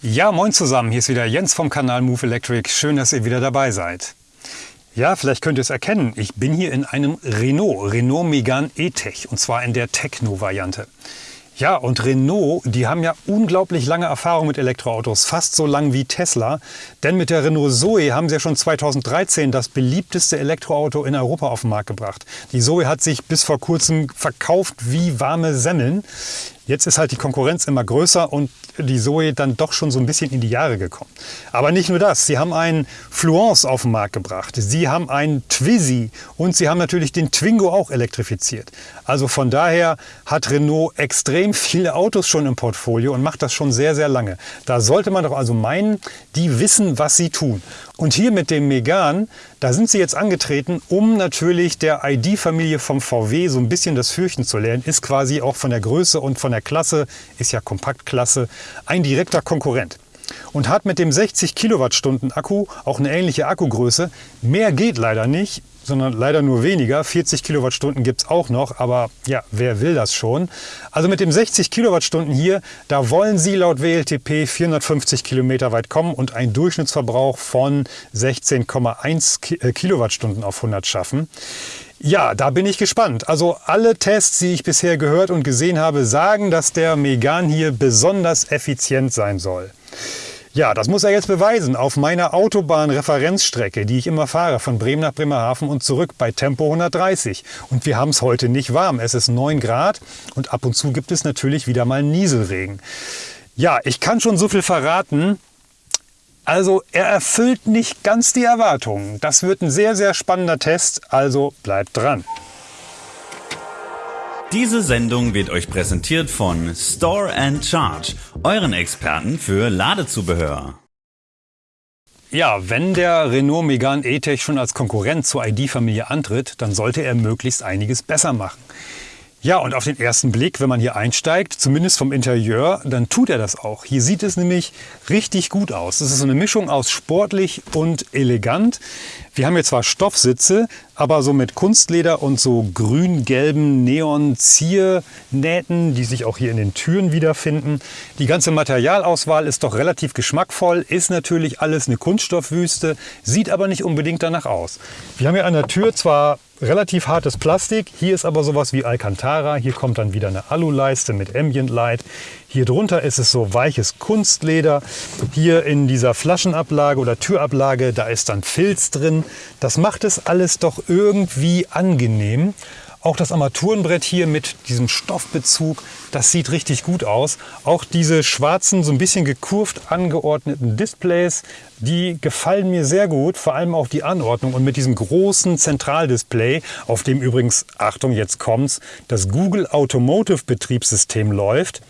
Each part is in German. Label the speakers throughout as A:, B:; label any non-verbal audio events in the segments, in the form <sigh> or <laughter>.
A: Ja, moin zusammen, hier ist wieder Jens vom Kanal Move Electric. Schön, dass ihr wieder dabei seid. Ja, vielleicht könnt ihr es erkennen, ich bin hier in einem Renault, Renault Megane E-Tech und zwar in der Techno-Variante. Ja, und Renault, die haben ja unglaublich lange Erfahrung mit Elektroautos, fast so lang wie Tesla. Denn mit der Renault Zoe haben sie ja schon 2013 das beliebteste Elektroauto in Europa auf den Markt gebracht. Die Zoe hat sich bis vor kurzem verkauft wie warme Semmeln. Jetzt ist halt die Konkurrenz immer größer und die Zoe dann doch schon so ein bisschen in die Jahre gekommen. Aber nicht nur das, sie haben einen Fluence auf den Markt gebracht, sie haben einen Twizy und sie haben natürlich den Twingo auch elektrifiziert. Also von daher hat Renault extrem viele Autos schon im Portfolio und macht das schon sehr, sehr lange. Da sollte man doch also meinen, die wissen, was sie tun. Und hier mit dem Megane, da sind sie jetzt angetreten, um natürlich der ID-Familie vom VW so ein bisschen das Fürchten zu lernen. Ist quasi auch von der Größe und von der Klasse, ist ja Kompaktklasse, ein direkter Konkurrent und hat mit dem 60 Kilowattstunden Akku auch eine ähnliche Akkugröße. Mehr geht leider nicht, sondern leider nur weniger. 40 Kilowattstunden gibt es auch noch, aber ja, wer will das schon? Also mit dem 60 Kilowattstunden hier, da wollen Sie laut WLTP 450 Kilometer weit kommen und einen Durchschnittsverbrauch von 16,1 äh, Kilowattstunden auf 100 schaffen. Ja, da bin ich gespannt. Also alle Tests, die ich bisher gehört und gesehen habe, sagen, dass der Megan hier besonders effizient sein soll. Ja, das muss er jetzt beweisen auf meiner Autobahn-Referenzstrecke, die ich immer fahre, von Bremen nach Bremerhaven und zurück bei Tempo 130. Und wir haben es heute nicht warm. Es ist 9 Grad und ab und zu gibt es natürlich wieder mal Nieselregen. Ja, ich kann schon so viel verraten. Also er erfüllt nicht ganz die Erwartungen. Das wird ein sehr, sehr spannender Test, also bleibt dran.
B: Diese Sendung wird euch präsentiert von Store and Charge, euren Experten für Ladezubehör.
A: Ja, wenn der Renault Megane E-Tech schon als Konkurrent zur ID-Familie antritt, dann sollte er möglichst einiges besser machen. Ja, und auf den ersten Blick, wenn man hier einsteigt, zumindest vom Interieur, dann tut er das auch. Hier sieht es nämlich richtig gut aus. Es ist so eine Mischung aus sportlich und elegant. Wir haben hier zwar Stoffsitze, aber so mit Kunstleder und so grün-gelben Neon-Ziernähten, die sich auch hier in den Türen wiederfinden. Die ganze Materialauswahl ist doch relativ geschmackvoll, ist natürlich alles eine Kunststoffwüste, sieht aber nicht unbedingt danach aus. Wir haben hier an der Tür zwar relativ hartes Plastik, hier ist aber sowas wie Alcantara, hier kommt dann wieder eine Aluleiste mit Ambient Light. Hier drunter ist es so weiches Kunstleder. Hier in dieser Flaschenablage oder Türablage, da ist dann Filz drin. Das macht es alles doch irgendwie angenehm. Auch das Armaturenbrett hier mit diesem Stoffbezug, das sieht richtig gut aus. Auch diese schwarzen, so ein bisschen gekurvt angeordneten Displays, die gefallen mir sehr gut, vor allem auch die Anordnung und mit diesem großen Zentraldisplay, auf dem übrigens, Achtung, jetzt kommt's, das Google Automotive Betriebssystem läuft.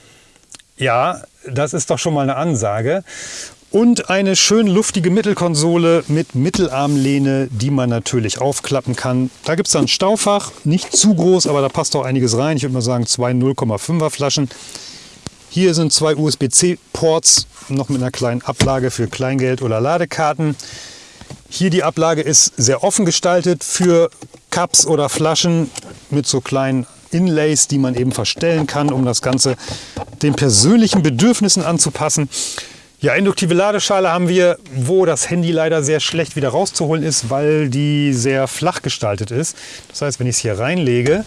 A: Ja, das ist doch schon mal eine Ansage. Und eine schön luftige Mittelkonsole mit Mittelarmlehne, die man natürlich aufklappen kann. Da gibt es dann ein Staufach, nicht zu groß, aber da passt auch einiges rein. Ich würde mal sagen zwei 0,5er Flaschen. Hier sind zwei USB-C-Ports, noch mit einer kleinen Ablage für Kleingeld oder Ladekarten. Hier die Ablage ist sehr offen gestaltet für Cups oder Flaschen mit so kleinen Inlays, die man eben verstellen kann, um das Ganze den persönlichen Bedürfnissen anzupassen. Ja, induktive Ladeschale haben wir, wo das Handy leider sehr schlecht wieder rauszuholen ist, weil die sehr flach gestaltet ist. Das heißt, wenn ich es hier reinlege,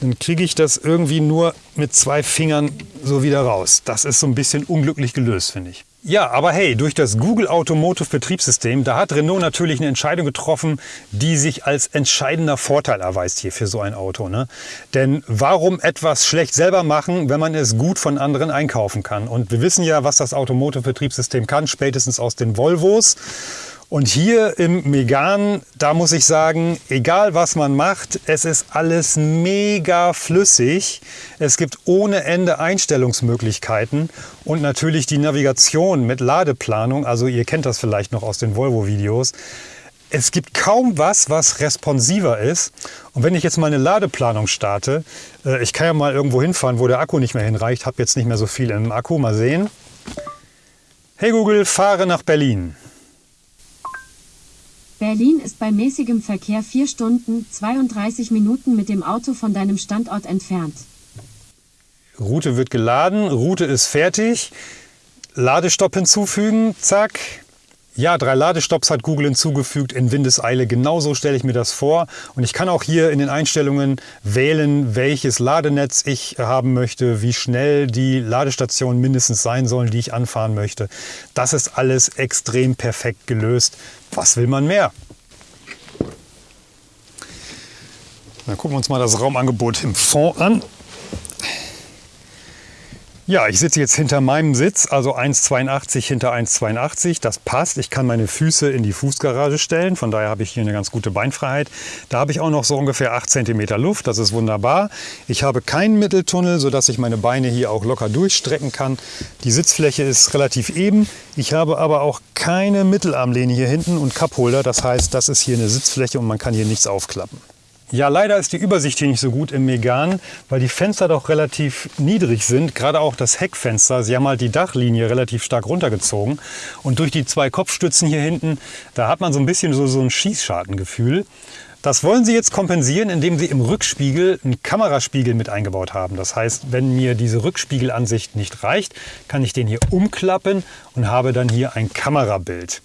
A: dann kriege ich das irgendwie nur mit zwei Fingern so wieder raus. Das ist so ein bisschen unglücklich gelöst, finde ich. Ja, aber hey, durch das Google Automotive Betriebssystem, da hat Renault natürlich eine Entscheidung getroffen, die sich als entscheidender Vorteil erweist hier für so ein Auto. Ne? Denn warum etwas schlecht selber machen, wenn man es gut von anderen einkaufen kann? Und wir wissen ja, was das Automotive Betriebssystem kann, spätestens aus den Volvos. Und hier im Megan, da muss ich sagen, egal was man macht, es ist alles mega flüssig. Es gibt ohne Ende Einstellungsmöglichkeiten und natürlich die Navigation mit Ladeplanung. Also ihr kennt das vielleicht noch aus den Volvo-Videos. Es gibt kaum was, was responsiver ist. Und wenn ich jetzt mal eine Ladeplanung starte, äh, ich kann ja mal irgendwo hinfahren, wo der Akku nicht mehr hinreicht, habe jetzt nicht mehr so viel im Akku, mal sehen. Hey Google, fahre nach Berlin.
C: Berlin ist bei mäßigem Verkehr 4 Stunden 32 Minuten mit dem Auto von deinem Standort entfernt.
A: Route wird geladen, Route ist fertig. Ladestopp hinzufügen, zack. Ja, drei Ladestopps hat Google hinzugefügt in Windeseile. Genauso stelle ich mir das vor. Und ich kann auch hier in den Einstellungen wählen, welches Ladenetz ich haben möchte, wie schnell die Ladestationen mindestens sein sollen, die ich anfahren möchte. Das ist alles extrem perfekt gelöst. Was will man mehr? Dann gucken wir uns mal das Raumangebot im Fond an. Ja, ich sitze jetzt hinter meinem Sitz, also 1,82 hinter 1,82. Das passt. Ich kann meine Füße in die Fußgarage stellen. Von daher habe ich hier eine ganz gute Beinfreiheit. Da habe ich auch noch so ungefähr 8 cm Luft. Das ist wunderbar. Ich habe keinen Mitteltunnel, sodass ich meine Beine hier auch locker durchstrecken kann. Die Sitzfläche ist relativ eben. Ich habe aber auch keine Mittelarmlehne hier hinten und Cupholder. Das heißt, das ist hier eine Sitzfläche und man kann hier nichts aufklappen. Ja, leider ist die Übersicht hier nicht so gut im Megan, weil die Fenster doch relativ niedrig sind. Gerade auch das Heckfenster. Sie haben halt die Dachlinie relativ stark runtergezogen. Und durch die zwei Kopfstützen hier hinten, da hat man so ein bisschen so, so ein Schießschartengefühl. Das wollen Sie jetzt kompensieren, indem Sie im Rückspiegel einen Kameraspiegel mit eingebaut haben. Das heißt, wenn mir diese Rückspiegelansicht nicht reicht, kann ich den hier umklappen und habe dann hier ein Kamerabild.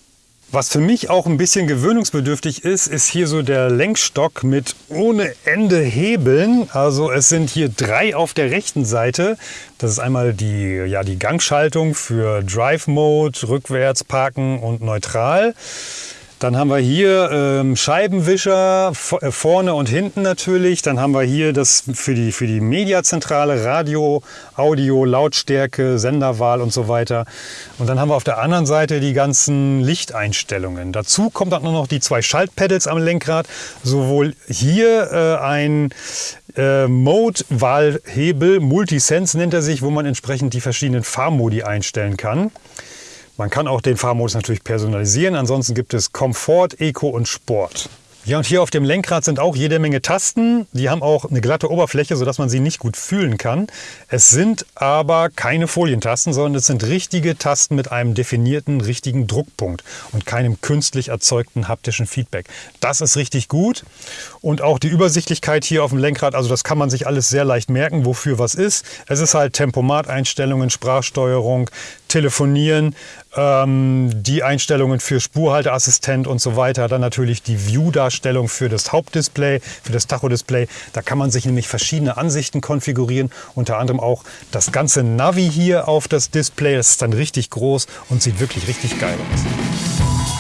A: Was für mich auch ein bisschen gewöhnungsbedürftig ist, ist hier so der Lenkstock mit ohne Ende Hebeln. Also es sind hier drei auf der rechten Seite. Das ist einmal die, ja, die Gangschaltung für Drive Mode, rückwärts parken und neutral. Dann haben wir hier ähm, Scheibenwischer äh, vorne und hinten natürlich. Dann haben wir hier das für die, für die Mediazentrale, Radio, Audio, Lautstärke, Senderwahl und so weiter. Und dann haben wir auf der anderen Seite die ganzen Lichteinstellungen. Dazu kommt dann noch die zwei Schaltpedals am Lenkrad. Sowohl hier äh, ein äh, Mode-Wahlhebel, Multisense nennt er sich, wo man entsprechend die verschiedenen Fahrmodi einstellen kann. Man kann auch den Fahrmodus natürlich personalisieren. Ansonsten gibt es Komfort, Eco und Sport. Ja, und hier auf dem Lenkrad sind auch jede Menge Tasten. Die haben auch eine glatte Oberfläche, sodass man sie nicht gut fühlen kann. Es sind aber keine Folientasten, sondern es sind richtige Tasten mit einem definierten, richtigen Druckpunkt und keinem künstlich erzeugten haptischen Feedback. Das ist richtig gut. Und auch die Übersichtlichkeit hier auf dem Lenkrad, also das kann man sich alles sehr leicht merken, wofür was ist. Es ist halt Tempomat-Einstellungen, Sprachsteuerung, Telefonieren, ähm, die Einstellungen für Spurhalteassistent und so weiter. Dann natürlich die View-Darstellung für das Hauptdisplay, für das Tachodisplay. Da kann man sich nämlich verschiedene Ansichten konfigurieren. Unter anderem auch das ganze Navi hier auf das Display. Das ist dann richtig groß und sieht wirklich richtig geil aus.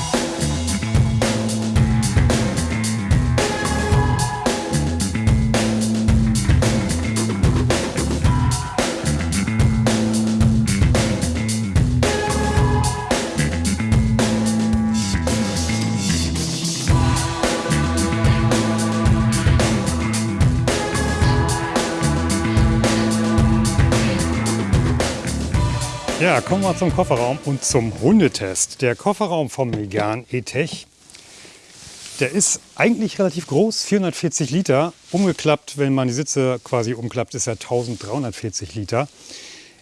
A: Kommen wir zum Kofferraum und zum Hundetest. Der Kofferraum vom Megan E-Tech, der ist eigentlich relativ groß, 440 Liter. Umgeklappt, wenn man die Sitze quasi umklappt, ist er 1340 Liter.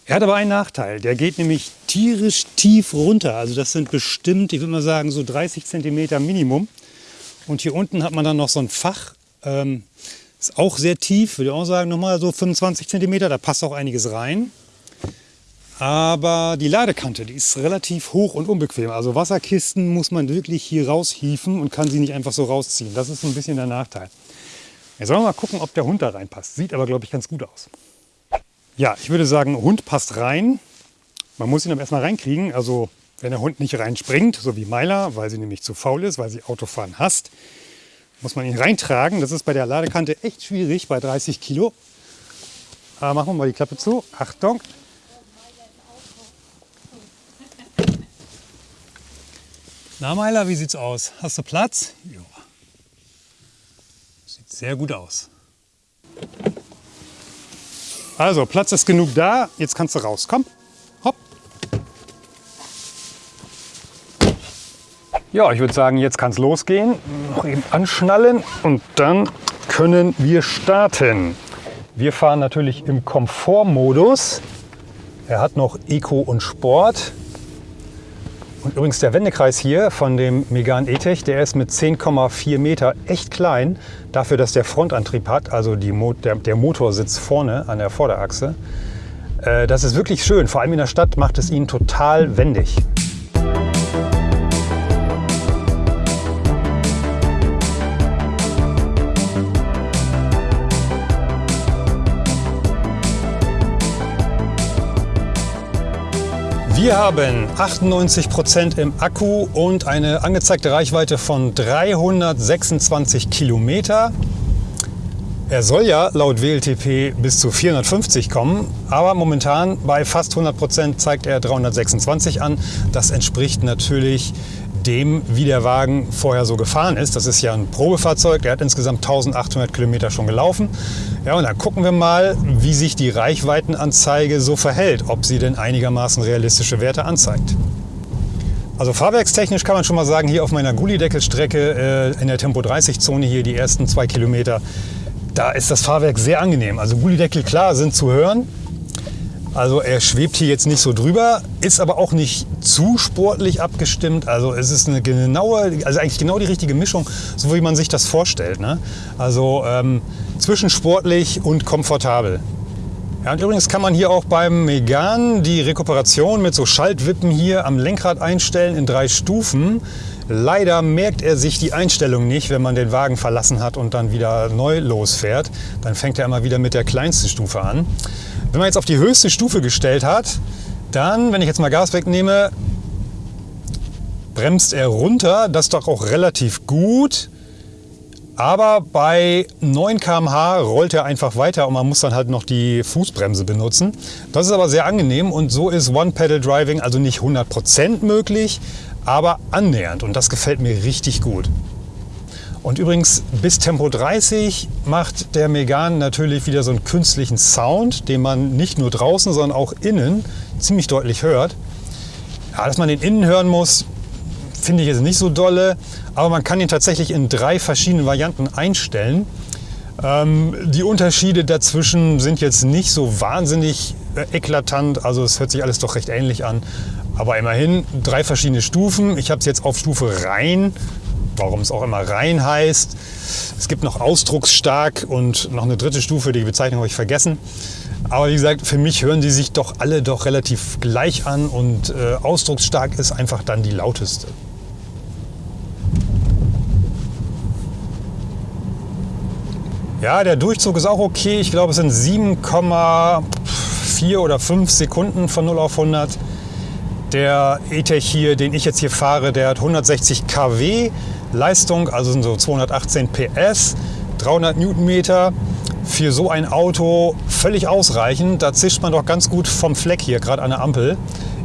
A: Er hat aber einen Nachteil, der geht nämlich tierisch tief runter. Also das sind bestimmt, ich würde mal sagen, so 30 Zentimeter Minimum. Und hier unten hat man dann noch so ein Fach, ähm, ist auch sehr tief, würde ich auch sagen, nochmal so 25 Zentimeter, da passt auch einiges rein. Aber die Ladekante, die ist relativ hoch und unbequem. Also Wasserkisten muss man wirklich hier raushieven und kann sie nicht einfach so rausziehen. Das ist ein bisschen der Nachteil. Jetzt wollen wir mal gucken, ob der Hund da reinpasst. Sieht aber, glaube ich, ganz gut aus. Ja, ich würde sagen, Hund passt rein. Man muss ihn aber erstmal reinkriegen. Also wenn der Hund nicht reinspringt, so wie Myla, weil sie nämlich zu faul ist, weil sie Autofahren hasst, muss man ihn reintragen. Das ist bei der Ladekante echt schwierig, bei 30 Kilo. Aber machen wir mal die Klappe zu. Achtung, Na Meiler, wie sieht's aus? Hast du Platz? Ja. Sieht sehr gut aus. Also, Platz ist genug da. Jetzt kannst du raus. Komm. Hopp. Ja, ich würde sagen, jetzt kann es losgehen. Noch eben anschnallen und dann können wir starten. Wir fahren natürlich im Komfortmodus. Er hat noch Eco und Sport. Und übrigens der Wendekreis hier von dem Megan E-Tech, der ist mit 10,4 Meter echt klein. Dafür, dass der Frontantrieb hat, also Mo der, der Motor sitzt vorne an der Vorderachse. Äh, das ist wirklich schön. Vor allem in der Stadt macht es ihn total wendig. Wir haben 98% im Akku und eine angezeigte Reichweite von 326 Kilometer. Er soll ja laut WLTP bis zu 450 kommen, aber momentan bei fast 100% zeigt er 326 an. Das entspricht natürlich dem, wie der Wagen vorher so gefahren ist. Das ist ja ein Probefahrzeug, der hat insgesamt 1800 Kilometer schon gelaufen. Ja, und dann gucken wir mal, wie sich die Reichweitenanzeige so verhält, ob sie denn einigermaßen realistische Werte anzeigt. Also fahrwerkstechnisch kann man schon mal sagen, hier auf meiner Gullideckelstrecke äh, in der Tempo-30-Zone hier die ersten zwei Kilometer, da ist das Fahrwerk sehr angenehm. Also Gullideckel, klar, sind zu hören, also er schwebt hier jetzt nicht so drüber, ist aber auch nicht zu sportlich abgestimmt. Also es ist eine genaue, also eigentlich genau die richtige Mischung, so wie man sich das vorstellt. Ne? Also ähm, zwischen sportlich und komfortabel. Ja, und übrigens kann man hier auch beim Megan die Rekuperation mit so Schaltwippen hier am Lenkrad einstellen in drei Stufen. Leider merkt er sich die Einstellung nicht, wenn man den Wagen verlassen hat und dann wieder neu losfährt. Dann fängt er immer wieder mit der kleinsten Stufe an. Wenn man jetzt auf die höchste Stufe gestellt hat, dann, wenn ich jetzt mal Gas wegnehme, bremst er runter. Das ist doch auch relativ gut. Aber bei 9 km/h rollt er einfach weiter und man muss dann halt noch die Fußbremse benutzen. Das ist aber sehr angenehm und so ist One-Pedal-Driving also nicht 100% möglich, aber annähernd und das gefällt mir richtig gut. Und übrigens bis Tempo 30 macht der Megan natürlich wieder so einen künstlichen Sound, den man nicht nur draußen, sondern auch innen ziemlich deutlich hört. Ja, dass man den innen hören muss, finde ich jetzt nicht so dolle, aber man kann ihn tatsächlich in drei verschiedenen Varianten einstellen. Ähm, die Unterschiede dazwischen sind jetzt nicht so wahnsinnig äh, eklatant, also es hört sich alles doch recht ähnlich an. Aber immerhin drei verschiedene Stufen. Ich habe es jetzt auf Stufe rein warum es auch immer rein heißt. Es gibt noch ausdrucksstark und noch eine dritte Stufe, die Bezeichnung habe ich vergessen. Aber wie gesagt, für mich hören sie sich doch alle doch relativ gleich an und äh, ausdrucksstark ist einfach dann die lauteste. Ja, der Durchzug ist auch okay. Ich glaube, es sind 7,4 oder 5 Sekunden von 0 auf 100. Der E-Tech hier, den ich jetzt hier fahre, der hat 160 kW. Leistung, also sind so 218 PS, 300 Newtonmeter. Für so ein Auto völlig ausreichend. Da zischt man doch ganz gut vom Fleck hier, gerade an der Ampel.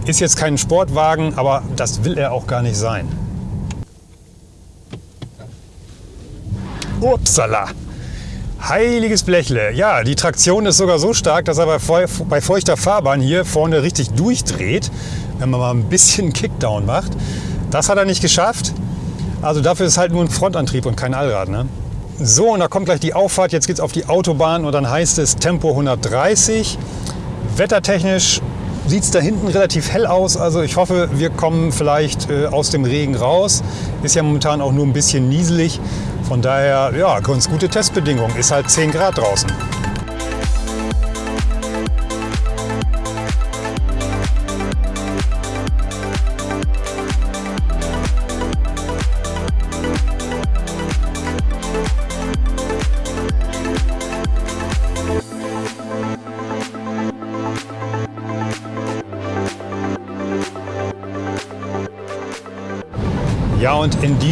A: Ist jetzt kein Sportwagen, aber das will er auch gar nicht sein. Upsala! Heiliges Blechle. Ja, die Traktion ist sogar so stark, dass er bei feuchter Fahrbahn hier vorne richtig durchdreht, wenn man mal ein bisschen Kickdown macht. Das hat er nicht geschafft. Also dafür ist halt nur ein Frontantrieb und kein Allrad. Ne? So, und da kommt gleich die Auffahrt. Jetzt geht es auf die Autobahn und dann heißt es Tempo 130. Wettertechnisch sieht es da hinten relativ hell aus. Also ich hoffe, wir kommen vielleicht äh, aus dem Regen raus. Ist ja momentan auch nur ein bisschen nieselig. Von daher, ja, ganz gute Testbedingungen. Ist halt 10 Grad draußen.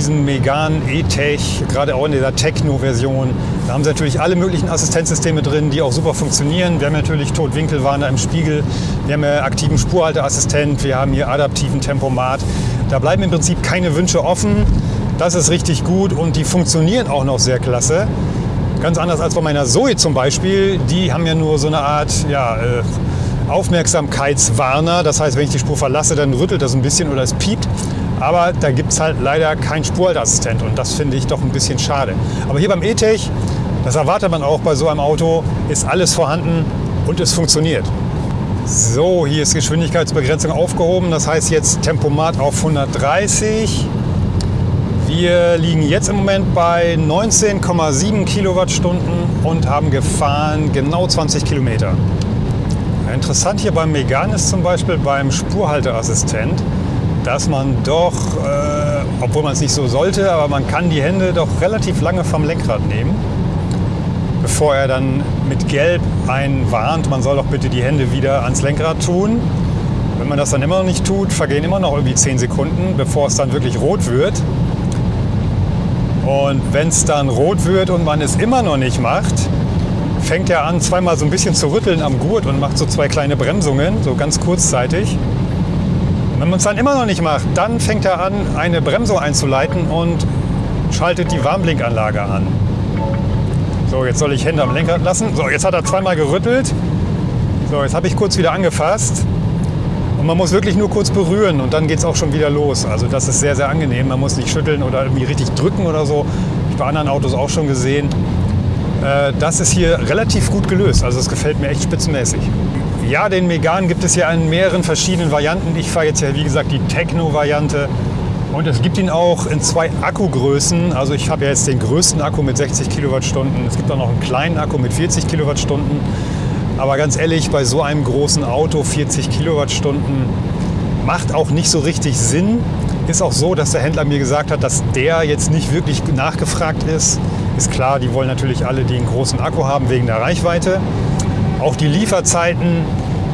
A: Diesem Megan E-Tech, gerade auch in dieser Techno-Version, da haben sie natürlich alle möglichen Assistenzsysteme drin, die auch super funktionieren. Wir haben natürlich Totwinkelwarner im Spiegel, wir haben ja aktiven Spurhalteassistent, wir haben hier adaptiven Tempomat. Da bleiben im Prinzip keine Wünsche offen. Das ist richtig gut und die funktionieren auch noch sehr klasse. Ganz anders als bei meiner Zoe zum Beispiel. Die haben ja nur so eine Art ja, äh, Aufmerksamkeitswarner. Das heißt, wenn ich die Spur verlasse, dann rüttelt das ein bisschen oder es piept. Aber da gibt es halt leider keinen Spurhalteassistent und das finde ich doch ein bisschen schade. Aber hier beim E-Tech, das erwartet man auch bei so einem Auto, ist alles vorhanden und es funktioniert. So, hier ist Geschwindigkeitsbegrenzung aufgehoben. Das heißt jetzt Tempomat auf 130. Wir liegen jetzt im Moment bei 19,7 Kilowattstunden und haben gefahren genau 20 Kilometer. Interessant hier beim Megan ist zum Beispiel beim Spurhalteassistent, dass man doch, äh, obwohl man es nicht so sollte, aber man kann die Hände doch relativ lange vom Lenkrad nehmen, bevor er dann mit Gelb einen warnt, man soll doch bitte die Hände wieder ans Lenkrad tun. Wenn man das dann immer noch nicht tut, vergehen immer noch irgendwie 10 Sekunden, bevor es dann wirklich rot wird. Und wenn es dann rot wird und man es immer noch nicht macht, fängt er an, zweimal so ein bisschen zu rütteln am Gurt und macht so zwei kleine Bremsungen, so ganz kurzzeitig. Wenn man es dann immer noch nicht macht, dann fängt er an, eine Bremsung einzuleiten und schaltet die Warnblinkanlage an. So, jetzt soll ich Hände am Lenkrad lassen. So, jetzt hat er zweimal gerüttelt. So, jetzt habe ich kurz wieder angefasst. Und man muss wirklich nur kurz berühren und dann geht es auch schon wieder los. Also das ist sehr, sehr angenehm. Man muss nicht schütteln oder irgendwie richtig drücken oder so. Ich bei anderen Autos auch schon gesehen. Äh, das ist hier relativ gut gelöst. Also es gefällt mir echt spitzenmäßig. Ja, den Megan gibt es ja in mehreren verschiedenen Varianten. Ich fahre jetzt ja, wie gesagt, die Techno-Variante. Und es gibt ihn auch in zwei Akkugrößen. Also ich habe ja jetzt den größten Akku mit 60 Kilowattstunden. Es gibt auch noch einen kleinen Akku mit 40 Kilowattstunden. Aber ganz ehrlich, bei so einem großen Auto 40 Kilowattstunden macht auch nicht so richtig Sinn. Ist auch so, dass der Händler mir gesagt hat, dass der jetzt nicht wirklich nachgefragt ist. Ist klar, die wollen natürlich alle, die einen großen Akku haben, wegen der Reichweite. Auch die Lieferzeiten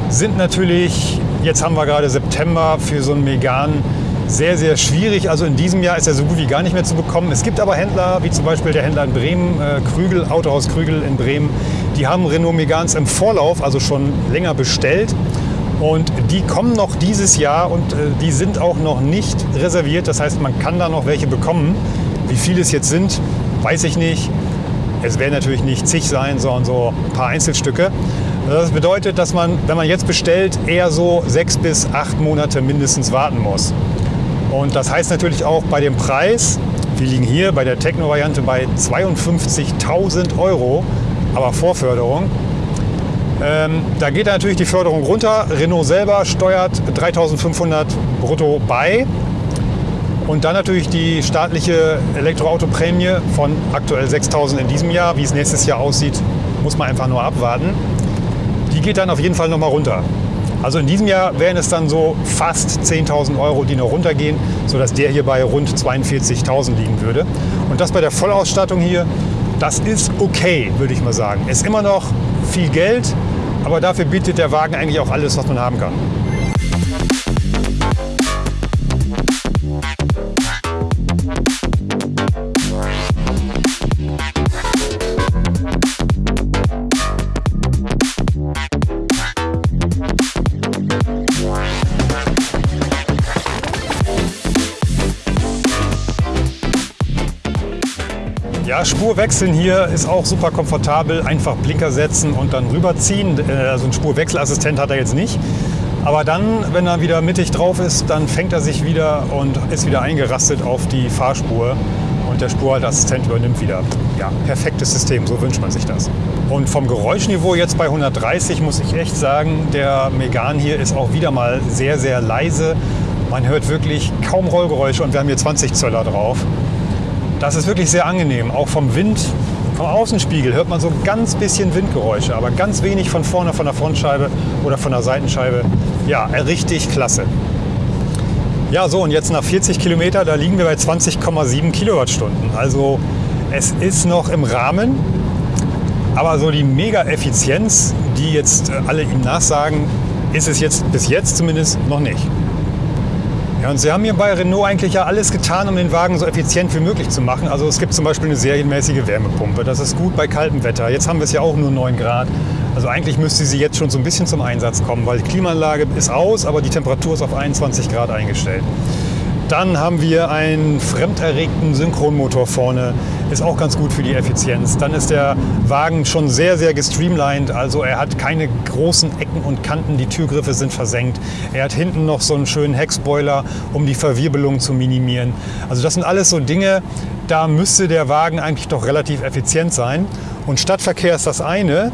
A: sind natürlich, jetzt haben wir gerade September für so einen Megan, sehr, sehr schwierig. Also in diesem Jahr ist er so gut wie gar nicht mehr zu bekommen. Es gibt aber Händler, wie zum Beispiel der Händler in Bremen, äh, Krügel, Autohaus Krügel in Bremen, die haben Renault Megans im Vorlauf, also schon länger bestellt. Und die kommen noch dieses Jahr und äh, die sind auch noch nicht reserviert. Das heißt, man kann da noch welche bekommen. Wie viele es jetzt sind, weiß ich nicht. Es werden natürlich nicht zig sein, sondern so ein paar Einzelstücke. Das bedeutet, dass man, wenn man jetzt bestellt, eher so sechs bis acht Monate mindestens warten muss. Und das heißt natürlich auch bei dem Preis, wir liegen hier bei der Techno-Variante bei 52.000 Euro aber Vorförderung. Ähm, da geht natürlich die Förderung runter. Renault selber steuert 3500 brutto bei. Und dann natürlich die staatliche Elektroautoprämie von aktuell 6000 in diesem Jahr. Wie es nächstes Jahr aussieht, muss man einfach nur abwarten. Die geht dann auf jeden Fall nochmal runter. Also in diesem Jahr wären es dann so fast 10.000 Euro, die noch runtergehen, sodass der hier bei rund 42.000 liegen würde. Und das bei der Vollausstattung hier das ist okay, würde ich mal sagen. Ist immer noch viel Geld, aber dafür bietet der Wagen eigentlich auch alles, was man haben kann. Ja, Spur wechseln hier ist auch super komfortabel. Einfach Blinker setzen und dann rüberziehen. Äh, also ein Spurwechselassistent hat er jetzt nicht. Aber dann, wenn er wieder mittig drauf ist, dann fängt er sich wieder und ist wieder eingerastet auf die Fahrspur. Und der Spurhalteassistent übernimmt wieder. Ja, perfektes System, so wünscht man sich das. Und vom Geräuschniveau jetzt bei 130 muss ich echt sagen, der Megan hier ist auch wieder mal sehr, sehr leise. Man hört wirklich kaum Rollgeräusche und wir haben hier 20 Zöller drauf. Das ist wirklich sehr angenehm. Auch vom Wind, vom Außenspiegel hört man so ganz bisschen Windgeräusche, aber ganz wenig von vorne von der Frontscheibe oder von der Seitenscheibe. Ja, richtig klasse. Ja, so und jetzt nach 40 Kilometer, da liegen wir bei 20,7 Kilowattstunden. Also es ist noch im Rahmen, aber so die Mega-Effizienz, die jetzt alle ihm nachsagen, ist es jetzt bis jetzt zumindest noch nicht. Ja, und Sie haben hier bei Renault eigentlich ja alles getan, um den Wagen so effizient wie möglich zu machen. Also es gibt zum Beispiel eine serienmäßige Wärmepumpe. Das ist gut bei kaltem Wetter. Jetzt haben wir es ja auch nur 9 Grad. Also eigentlich müsste sie jetzt schon so ein bisschen zum Einsatz kommen, weil die Klimaanlage ist aus, aber die Temperatur ist auf 21 Grad eingestellt. Dann haben wir einen fremderregten Synchronmotor vorne, ist auch ganz gut für die Effizienz. Dann ist der Wagen schon sehr, sehr gestreamlined, also er hat keine großen Ecken und Kanten, die Türgriffe sind versenkt. Er hat hinten noch so einen schönen Heckspoiler, um die Verwirbelung zu minimieren. Also das sind alles so Dinge, da müsste der Wagen eigentlich doch relativ effizient sein. Und Stadtverkehr ist das eine,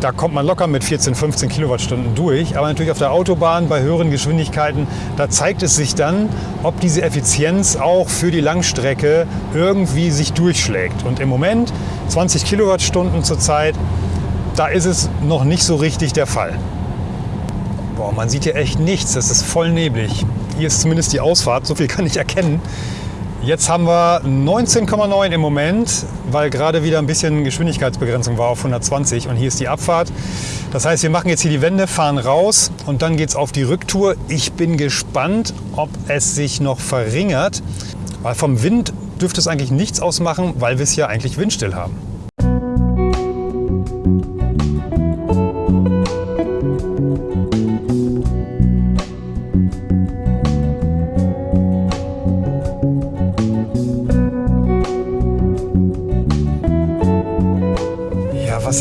A: da kommt man locker mit 14, 15 Kilowattstunden durch. Aber natürlich auf der Autobahn bei höheren Geschwindigkeiten, da zeigt es sich dann, ob diese Effizienz auch für die Langstrecke irgendwie sich durchschlägt. Und im Moment 20 Kilowattstunden zurzeit, da ist es noch nicht so richtig der Fall. Boah, man sieht hier echt nichts. Das ist voll neblig. Hier ist zumindest die Ausfahrt. So viel kann ich erkennen. Jetzt haben wir 19,9 im Moment, weil gerade wieder ein bisschen Geschwindigkeitsbegrenzung war auf 120 und hier ist die Abfahrt. Das heißt, wir machen jetzt hier die Wende, fahren raus und dann geht es auf die Rücktour. Ich bin gespannt, ob es sich noch verringert, weil vom Wind dürfte es eigentlich nichts ausmachen, weil wir es ja eigentlich windstill haben.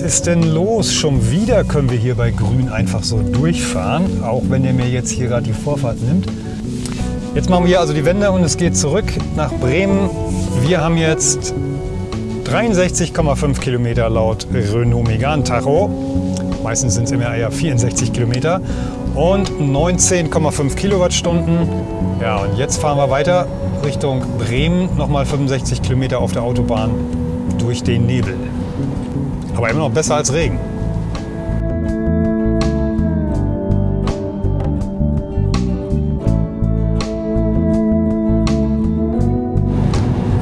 A: Ist denn los? Schon wieder können wir hier bei Grün einfach so durchfahren, auch wenn er mir jetzt hier gerade die Vorfahrt nimmt. Jetzt machen wir hier also die Wende und es geht zurück nach Bremen. Wir haben jetzt 63,5 Kilometer laut Renault Megane Tacho. Meistens sind es immer eher 64 Kilometer und 19,5 Kilowattstunden. Ja, und jetzt fahren wir weiter Richtung Bremen, nochmal 65 Kilometer auf der Autobahn durch den Nebel. Aber immer noch besser als Regen.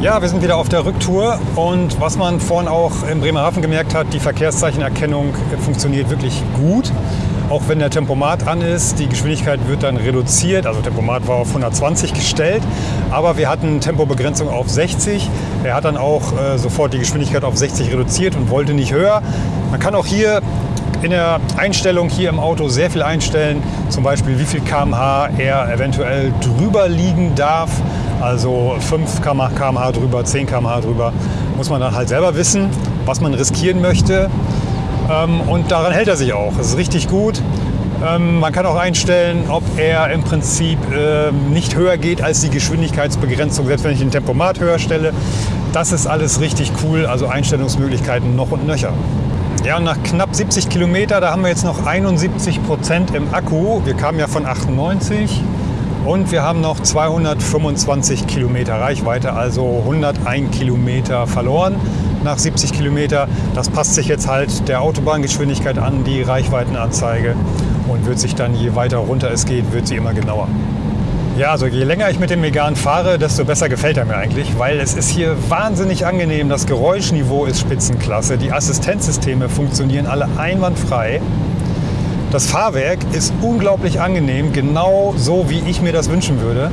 A: Ja, wir sind wieder auf der Rücktour und was man vorhin auch im Bremerhaven gemerkt hat, die Verkehrszeichenerkennung funktioniert wirklich gut. Auch wenn der Tempomat an ist, die Geschwindigkeit wird dann reduziert. Also Tempomat war auf 120 gestellt, aber wir hatten Tempobegrenzung auf 60. Er hat dann auch äh, sofort die Geschwindigkeit auf 60 reduziert und wollte nicht höher. Man kann auch hier in der Einstellung hier im Auto sehr viel einstellen, zum Beispiel wie viel km/h er eventuell drüber liegen darf. Also 5 km/h drüber, 10 km/h drüber, muss man dann halt selber wissen, was man riskieren möchte. Ähm, und daran hält er sich auch. Das ist richtig gut. Ähm, man kann auch einstellen, ob er im Prinzip ähm, nicht höher geht als die Geschwindigkeitsbegrenzung, selbst wenn ich den Tempomat höher stelle. Das ist alles richtig cool, also Einstellungsmöglichkeiten noch und nöcher. Ja, und nach knapp 70 Kilometer, da haben wir jetzt noch 71 Prozent im Akku. Wir kamen ja von 98 und wir haben noch 225 Kilometer Reichweite, also 101 Kilometer verloren nach 70 Kilometer. Das passt sich jetzt halt der Autobahngeschwindigkeit an, die Reichweitenanzeige und wird sich dann, je weiter runter es geht, wird sie immer genauer. Ja, also je länger ich mit dem Megan fahre, desto besser gefällt er mir eigentlich, weil es ist hier wahnsinnig angenehm. Das Geräuschniveau ist Spitzenklasse. Die Assistenzsysteme funktionieren alle einwandfrei. Das Fahrwerk ist unglaublich angenehm, genau so, wie ich mir das wünschen würde.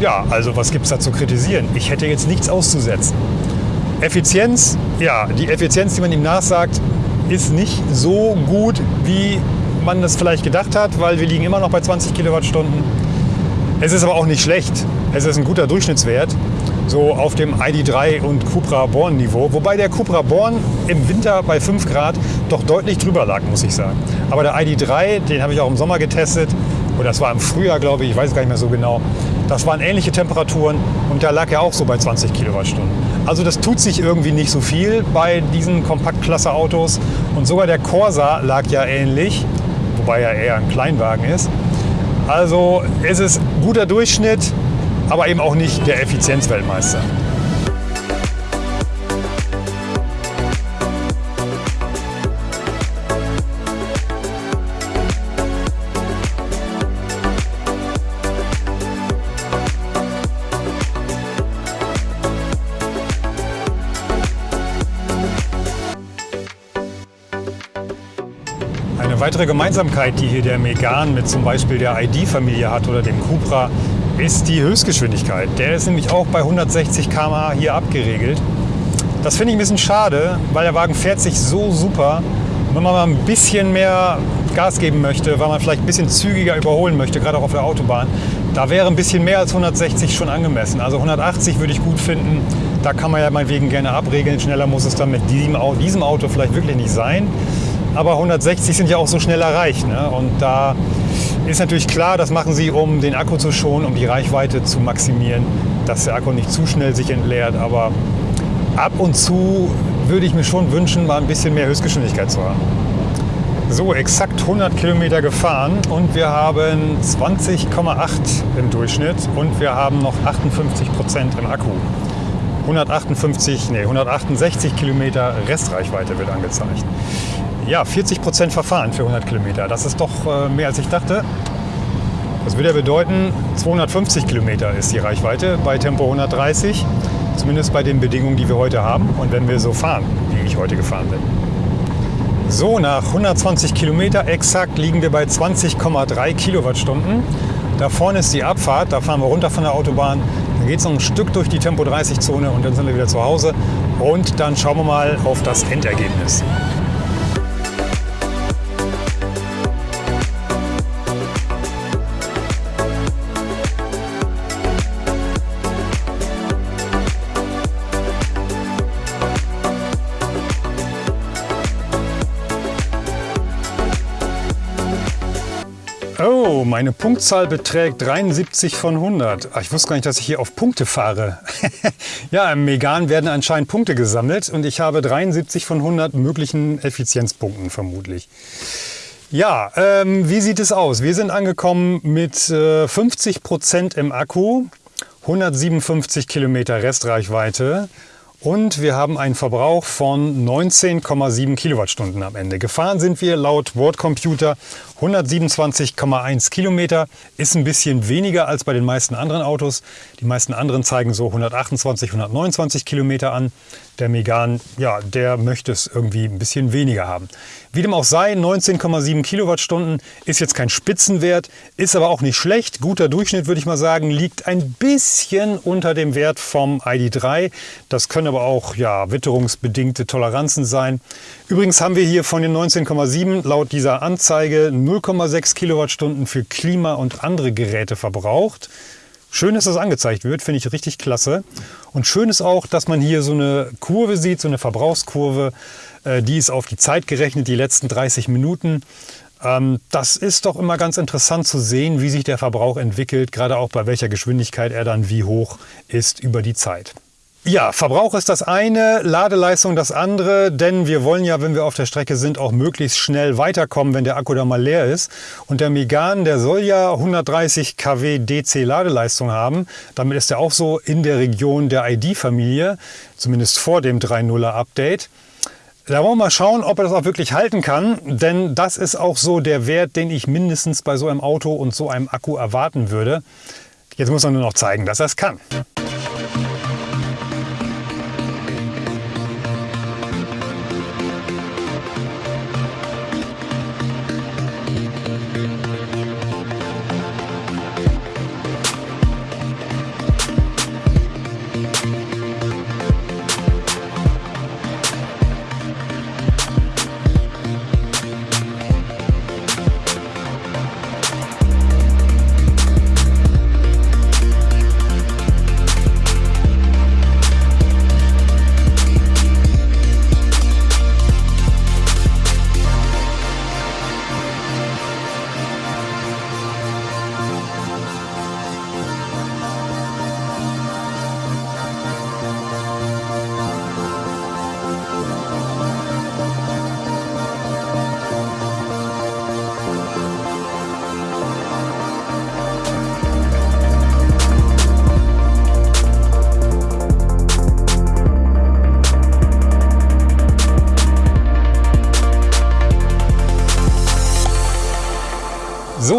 A: Ja, also was gibt es da zu kritisieren? Ich hätte jetzt nichts auszusetzen. Effizienz, ja, die Effizienz, die man ihm nachsagt, ist nicht so gut, wie man das vielleicht gedacht hat, weil wir liegen immer noch bei 20 Kilowattstunden. Es ist aber auch nicht schlecht. Es ist ein guter Durchschnittswert, so auf dem ID3 und Cupra Born Niveau. Wobei der Cupra Born im Winter bei 5 Grad doch deutlich drüber lag, muss ich sagen. Aber der ID3, den habe ich auch im Sommer getestet, oder das war im Frühjahr, glaube ich, ich weiß gar nicht mehr so genau. Das waren ähnliche Temperaturen und da lag er auch so bei 20 Kilowattstunden. Also das tut sich irgendwie nicht so viel bei diesen Kompaktklasse-Autos. Und sogar der Corsa lag ja ähnlich, wobei er eher ein Kleinwagen ist. Also es ist guter Durchschnitt, aber eben auch nicht der Effizienzweltmeister. weitere Gemeinsamkeit, die hier der Megan mit zum Beispiel der ID-Familie hat oder dem Cupra, ist die Höchstgeschwindigkeit. Der ist nämlich auch bei 160 km/h hier abgeregelt. Das finde ich ein bisschen schade, weil der Wagen fährt sich so super. Wenn man mal ein bisschen mehr Gas geben möchte, weil man vielleicht ein bisschen zügiger überholen möchte, gerade auch auf der Autobahn, da wäre ein bisschen mehr als 160 schon angemessen. Also 180 würde ich gut finden. Da kann man ja meinetwegen gerne abregeln. Schneller muss es dann mit diesem Auto vielleicht wirklich nicht sein aber 160 sind ja auch so schnell erreicht. Ne? Und da ist natürlich klar, das machen sie, um den Akku zu schonen, um die Reichweite zu maximieren, dass der Akku nicht zu schnell sich entleert. Aber ab und zu würde ich mir schon wünschen, mal ein bisschen mehr Höchstgeschwindigkeit zu haben. So, exakt 100 Kilometer gefahren und wir haben 20,8 im Durchschnitt und wir haben noch 58 Prozent im Akku. 158, nee, 168 Kilometer Restreichweite wird angezeigt. Ja, 40 Prozent verfahren für 100 Kilometer. Das ist doch äh, mehr als ich dachte. Das würde ja bedeuten, 250 Kilometer ist die Reichweite bei Tempo 130. Zumindest bei den Bedingungen, die wir heute haben und wenn wir so fahren, wie ich heute gefahren bin. So, nach 120 Kilometer exakt liegen wir bei 20,3 Kilowattstunden. Da vorne ist die Abfahrt, da fahren wir runter von der Autobahn. Dann geht es noch ein Stück durch die Tempo 30 Zone und dann sind wir wieder zu Hause. Und dann schauen wir mal auf das Endergebnis. Meine Punktzahl beträgt 73 von 100. Ach, ich wusste gar nicht, dass ich hier auf Punkte fahre. <laughs> ja, im Megan werden anscheinend Punkte gesammelt und ich habe 73 von 100 möglichen Effizienzpunkten vermutlich. Ja, ähm, wie sieht es aus? Wir sind angekommen mit äh, 50 Prozent im Akku, 157 Kilometer Restreichweite und wir haben einen Verbrauch von 19,7 Kilowattstunden am Ende. Gefahren sind wir laut Wortcomputer 127,1 Kilometer. Ist ein bisschen weniger als bei den meisten anderen Autos. Die meisten anderen zeigen so 128, 129 Kilometer an. Der Megan, ja, der möchte es irgendwie ein bisschen weniger haben. Wie dem auch sei, 19,7 Kilowattstunden ist jetzt kein Spitzenwert, ist aber auch nicht schlecht. Guter Durchschnitt würde ich mal sagen, liegt ein bisschen unter dem Wert vom ID3. Das können aber auch ja, witterungsbedingte Toleranzen sein. Übrigens haben wir hier von den 19,7 laut dieser Anzeige 0,6 Kilowattstunden für Klima und andere Geräte verbraucht. Schön, dass das angezeigt wird, finde ich richtig klasse. Und schön ist auch, dass man hier so eine Kurve sieht, so eine Verbrauchskurve. Äh, die ist auf die Zeit gerechnet, die letzten 30 Minuten. Ähm, das ist doch immer ganz interessant zu sehen, wie sich der Verbrauch entwickelt, gerade auch bei welcher Geschwindigkeit er dann wie hoch ist über die Zeit. Ja, Verbrauch ist das eine, Ladeleistung das andere, denn wir wollen ja, wenn wir auf der Strecke sind, auch möglichst schnell weiterkommen, wenn der Akku da mal leer ist. Und der Megan, der soll ja 130 kW DC Ladeleistung haben. Damit ist er auch so in der Region der ID-Familie, zumindest vor dem 3.0er Update. Da wollen wir mal schauen, ob er das auch wirklich halten kann, denn das ist auch so der Wert, den ich mindestens bei so einem Auto und so einem Akku erwarten würde. Jetzt muss er nur noch zeigen, dass er es kann.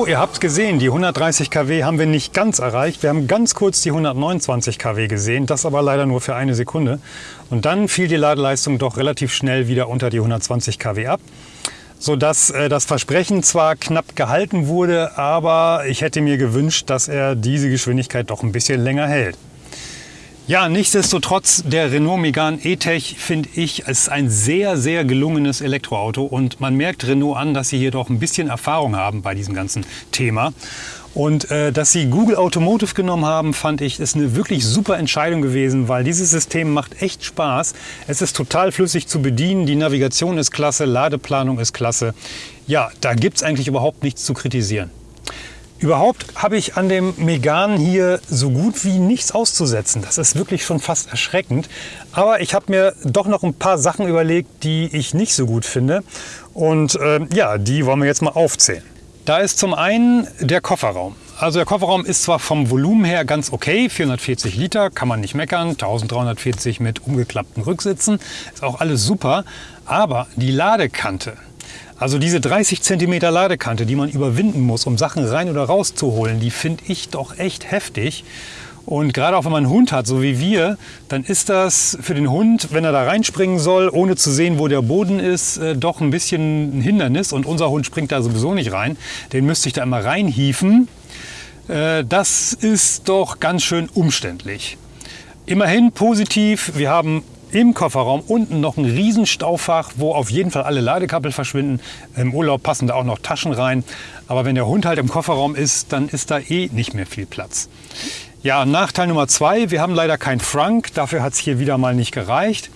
A: Ihr habt gesehen, die 130 kW haben wir nicht ganz erreicht. Wir haben ganz kurz die 129 kW gesehen, das aber leider nur für eine Sekunde. Und dann fiel die Ladeleistung doch relativ schnell wieder unter die 120 kW ab sodass äh, das Versprechen zwar knapp gehalten wurde, aber ich hätte mir gewünscht, dass er diese Geschwindigkeit doch ein bisschen länger hält. Ja, nichtsdestotrotz, der Renault Megane E-Tech finde ich ist ein sehr, sehr gelungenes Elektroauto und man merkt Renault an, dass sie hier doch ein bisschen Erfahrung haben bei diesem ganzen Thema. Und äh, dass sie Google Automotive genommen haben, fand ich, ist eine wirklich super Entscheidung gewesen, weil dieses System macht echt Spaß. Es ist total flüssig zu bedienen, die Navigation ist klasse, Ladeplanung ist klasse. Ja, da gibt es eigentlich überhaupt nichts zu kritisieren. Überhaupt habe ich an dem Megan hier so gut wie nichts auszusetzen. Das ist wirklich schon fast erschreckend. Aber ich habe mir doch noch ein paar Sachen überlegt, die ich nicht so gut finde. Und äh, ja, die wollen wir jetzt mal aufzählen. Da ist zum einen der Kofferraum. Also der Kofferraum ist zwar vom Volumen her ganz okay, 440 Liter, kann man nicht meckern, 1340 mit umgeklappten Rücksitzen, ist auch alles super, aber die Ladekante, Also diese 30 cm Ladekante, die man überwinden muss, um Sachen rein oder rauszuholen, die finde ich doch echt heftig. Und gerade auch wenn man einen Hund hat, so wie wir, dann ist das für den Hund, wenn er da reinspringen soll, ohne zu sehen, wo der Boden ist, äh, doch ein bisschen ein Hindernis. Und unser Hund springt da sowieso nicht rein. Den müsste ich da immer reinhieven. Äh, das ist doch ganz schön umständlich. Immerhin positiv, wir haben im Kofferraum unten noch ein Riesenstaufach, wo auf jeden Fall alle Ladekabel verschwinden. Im Urlaub passen da auch noch Taschen rein. Aber wenn der Hund halt im Kofferraum ist, dann ist da eh nicht mehr viel Platz. Ja, Nachteil Nummer zwei, wir haben leider kein Frank. Dafür hat es hier wieder mal nicht gereicht.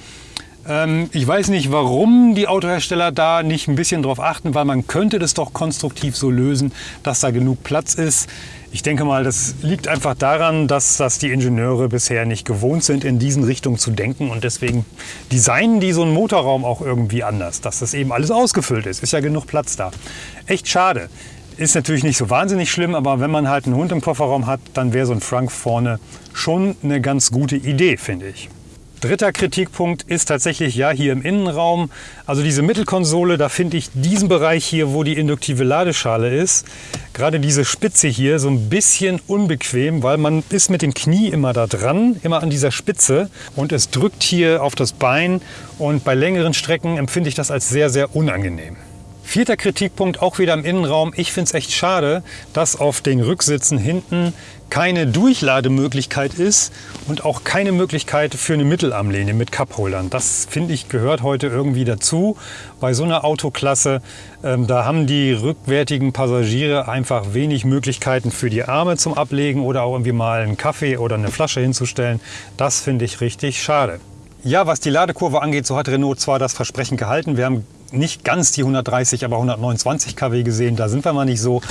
A: Ähm, ich weiß nicht, warum die Autohersteller da nicht ein bisschen drauf achten, weil man könnte das doch konstruktiv so lösen, dass da genug Platz ist. Ich denke mal, das liegt einfach daran, dass das die Ingenieure bisher nicht gewohnt sind, in diesen Richtungen zu denken und deswegen designen die so einen Motorraum auch irgendwie anders, dass das eben alles ausgefüllt ist. Ist ja genug Platz da. Echt schade. Ist natürlich nicht so wahnsinnig schlimm, aber wenn man halt einen Hund im Kofferraum hat, dann wäre so ein Frank vorne schon eine ganz gute Idee, finde ich. Dritter Kritikpunkt ist tatsächlich ja hier im Innenraum. Also diese Mittelkonsole, da finde ich diesen Bereich hier, wo die induktive Ladeschale ist, gerade diese Spitze hier so ein bisschen unbequem, weil man ist mit dem Knie immer da dran, immer an dieser Spitze und es drückt hier auf das Bein und bei längeren Strecken empfinde ich das als sehr, sehr unangenehm. Vierter Kritikpunkt auch wieder im Innenraum. Ich finde es echt schade, dass auf den Rücksitzen hinten keine Durchlademöglichkeit ist und auch keine Möglichkeit für eine Mittelarmlehne mit Cupholdern. Das finde ich gehört heute irgendwie dazu. Bei so einer Autoklasse, ähm, da haben die rückwärtigen Passagiere einfach wenig Möglichkeiten für die Arme zum Ablegen oder auch irgendwie mal einen Kaffee oder eine Flasche hinzustellen. Das finde ich richtig schade. Ja, was die Ladekurve angeht, so hat Renault zwar das Versprechen gehalten. Wir haben nicht ganz die 130, aber 129 kW gesehen. Da sind wir mal nicht so.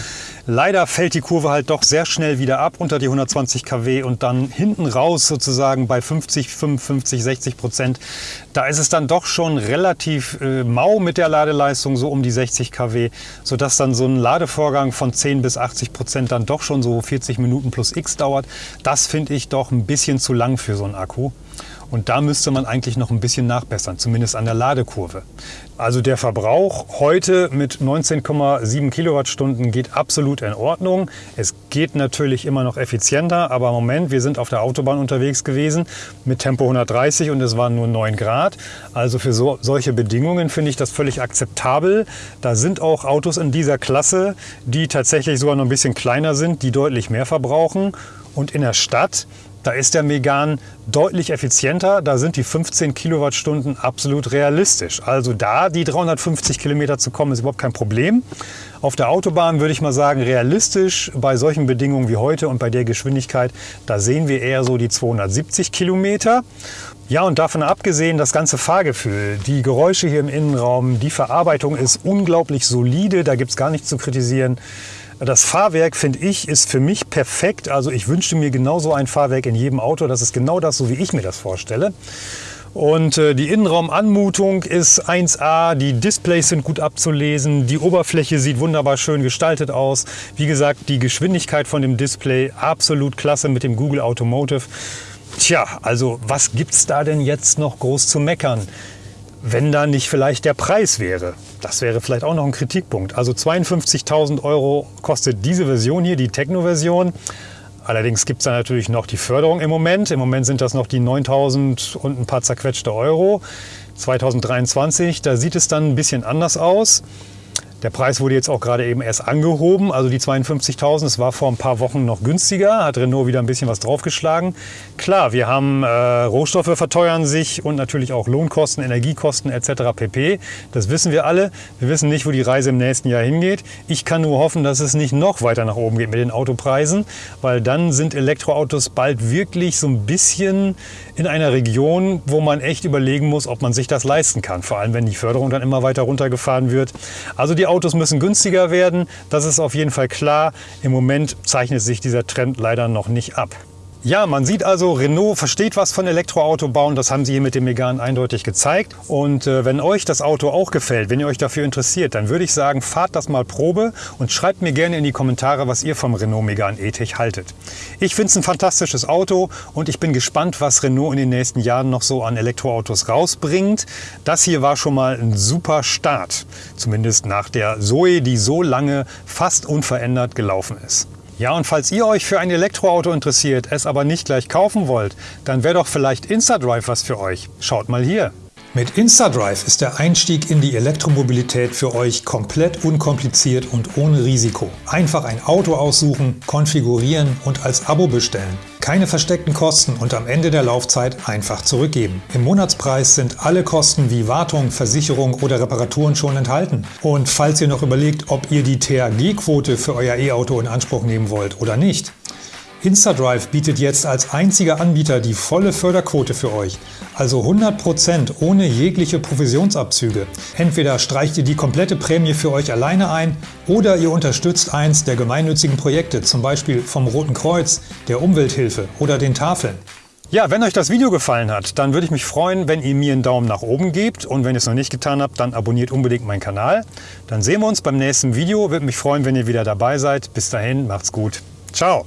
A: Leider fällt die Kurve halt doch sehr schnell wieder ab unter die 120 kW und dann hinten raus sozusagen bei 50, 55, 60 Prozent. Da ist es dann doch schon relativ äh, mau mit der Ladeleistung, so um die 60 kW, sodass dann so ein Ladevorgang von 10 bis 80 Prozent dann doch schon so 40 Minuten plus X dauert. Das finde ich doch ein bisschen zu lang für so einen Akku. Und da müsste man eigentlich noch ein bisschen nachbessern, zumindest an der Ladekurve. Also der Verbrauch heute mit 19,7 Kilowattstunden geht absolut in Ordnung. Es geht natürlich immer noch effizienter, aber im Moment, wir sind auf der Autobahn unterwegs gewesen mit Tempo 130 und es waren nur 9 Grad. Also für so, solche Bedingungen finde ich das völlig akzeptabel. Da sind auch Autos in dieser Klasse, die tatsächlich sogar noch ein bisschen kleiner sind, die deutlich mehr verbrauchen. Und in der Stadt da ist der Megan deutlich effizienter. Da sind die 15 Kilowattstunden absolut realistisch. Also da die 350 Kilometer zu kommen, ist überhaupt kein Problem. Auf der Autobahn würde ich mal sagen, realistisch bei solchen Bedingungen wie heute und bei der Geschwindigkeit, da sehen wir eher so die 270 Kilometer. Ja, und davon abgesehen, das ganze Fahrgefühl, die Geräusche hier im Innenraum, die Verarbeitung ist unglaublich solide, da gibt es gar nichts zu kritisieren. Das Fahrwerk, finde ich, ist für mich perfekt. Also ich wünschte mir genauso ein Fahrwerk in jedem Auto. Das ist genau das, so wie ich mir das vorstelle. Und äh, die Innenraumanmutung ist 1A, die Displays sind gut abzulesen, die Oberfläche sieht wunderbar schön gestaltet aus. Wie gesagt, die Geschwindigkeit von dem Display absolut klasse mit dem Google Automotive. Tja, also was gibt's da denn jetzt noch groß zu meckern? Wenn da nicht vielleicht der Preis wäre. Das wäre vielleicht auch noch ein Kritikpunkt. Also 52.000 Euro kostet diese Version hier, die Techno-Version. Allerdings gibt es da natürlich noch die Förderung im Moment. Im Moment sind das noch die 9.000 und ein paar zerquetschte Euro. 2023, da sieht es dann ein bisschen anders aus. Der Preis wurde jetzt auch gerade eben erst angehoben, also die 52.000. Es war vor ein paar Wochen noch günstiger, hat Renault wieder ein bisschen was draufgeschlagen. Klar, wir haben äh, Rohstoffe verteuern sich und natürlich auch Lohnkosten, Energiekosten etc. pp. Das wissen wir alle. Wir wissen nicht, wo die Reise im nächsten Jahr hingeht. Ich kann nur hoffen, dass es nicht noch weiter nach oben geht mit den Autopreisen, weil dann sind Elektroautos bald wirklich so ein bisschen in einer Region, wo man echt überlegen muss, ob man sich das leisten kann. Vor allem, wenn die Förderung dann immer weiter runtergefahren wird. Also die Autos müssen günstiger werden, das ist auf jeden Fall klar. Im Moment zeichnet sich dieser Trend leider noch nicht ab. Ja, man sieht also, Renault versteht was von Elektroauto bauen. Das haben sie hier mit dem Megane eindeutig gezeigt. Und äh, wenn euch das Auto auch gefällt, wenn ihr euch dafür interessiert, dann würde ich sagen, fahrt das mal Probe und schreibt mir gerne in die Kommentare, was ihr vom Renault Megane E-Tech haltet. Ich finde es ein fantastisches Auto und ich bin gespannt, was Renault in den nächsten Jahren noch so an Elektroautos rausbringt. Das hier war schon mal ein super Start, zumindest nach der Zoe, die so lange fast unverändert gelaufen ist. Ja, und falls ihr euch für ein Elektroauto interessiert, es aber nicht gleich kaufen wollt, dann wäre doch vielleicht InstaDrive was für euch. Schaut mal hier. Mit InstaDrive ist der Einstieg in die Elektromobilität für euch komplett unkompliziert und ohne Risiko. Einfach ein Auto aussuchen, konfigurieren und als Abo bestellen. Keine versteckten Kosten und am Ende der Laufzeit einfach zurückgeben. Im Monatspreis sind alle Kosten wie Wartung, Versicherung oder Reparaturen schon enthalten. Und falls ihr noch überlegt, ob ihr die THG-Quote für euer E-Auto in Anspruch nehmen wollt oder nicht, InstaDrive bietet jetzt als einziger Anbieter die volle Förderquote für euch, also 100% ohne jegliche Provisionsabzüge. Entweder streicht ihr die komplette Prämie für euch alleine ein oder ihr unterstützt eins der gemeinnützigen Projekte, zum Beispiel vom Roten Kreuz, der Umwelthilfe oder den Tafeln. Ja, wenn euch das Video gefallen hat, dann würde ich mich freuen, wenn ihr mir einen Daumen nach oben gebt und wenn ihr es noch nicht getan habt, dann abonniert unbedingt meinen Kanal. Dann sehen wir uns beim nächsten Video. Würde mich freuen, wenn ihr wieder dabei seid. Bis dahin, macht's gut. Ciao.